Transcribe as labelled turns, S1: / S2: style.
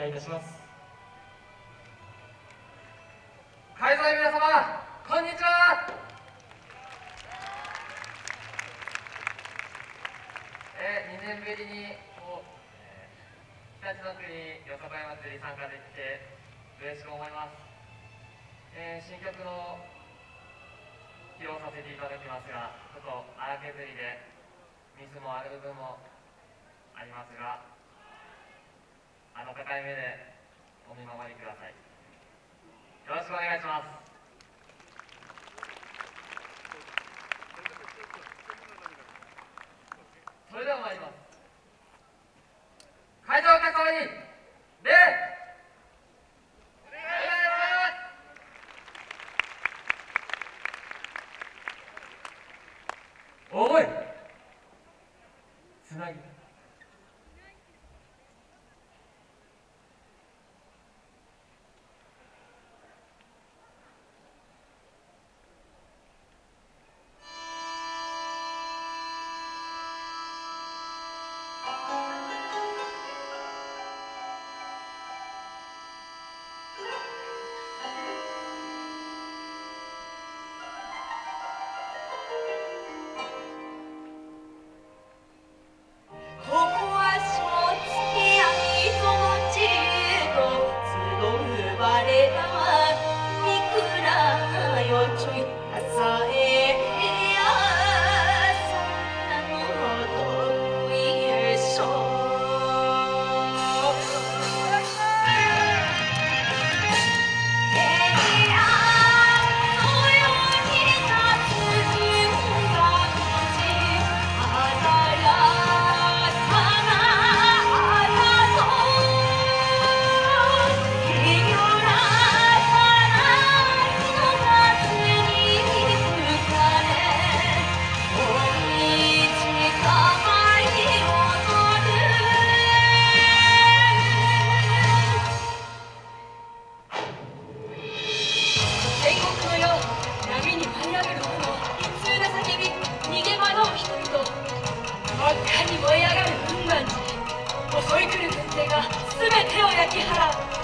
S1: 願いいたします。
S2: 会場の皆様こんにちは。えー、2年ぶりにこう、えー、日立の国よさこい祭り参加できて嬉しく思います、えー、新曲の披露させていただきますがちょっと荒削りでミスもある部分もありますがあの高い目でお見守りください。よろしくお願いします。それでは参ります。会場お客様に礼！おい！
S3: 赤に燃え上がる雲岩寺襲い来る軍